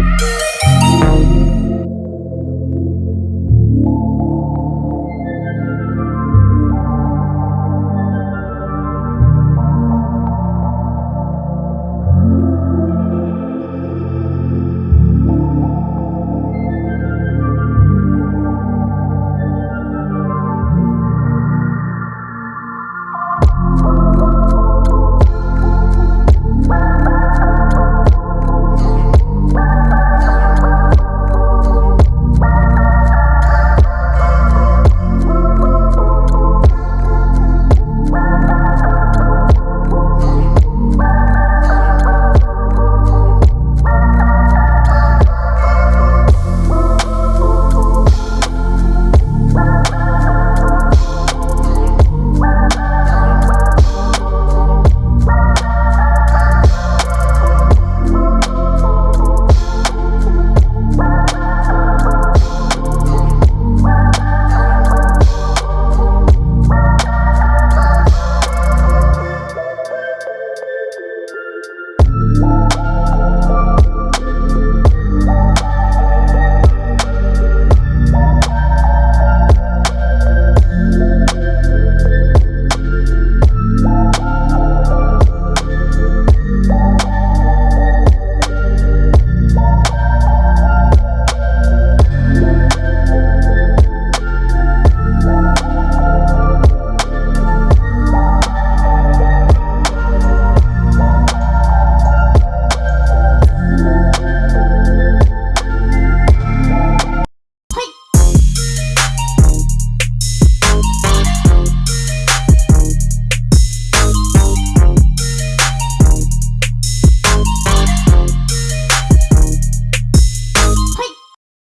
Bye.